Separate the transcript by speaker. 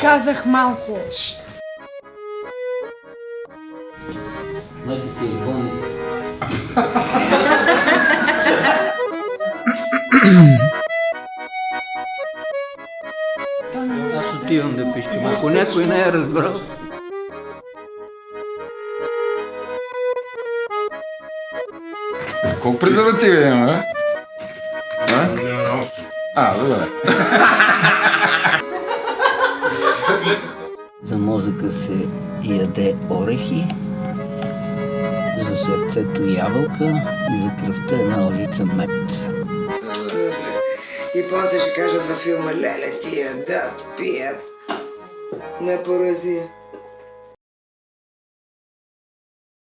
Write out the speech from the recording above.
Speaker 1: Казах малко.
Speaker 2: Значи си е болница. Аз отивам да пищам. Ако някой не е разбрал,
Speaker 3: Колко презервативи има? А? А, добре.
Speaker 2: Мозъка се яде орехи, за сърцето ябълка и за кръвта една лъжица мед.
Speaker 4: И после ще кажат във филма, леле тия да пият на поразия.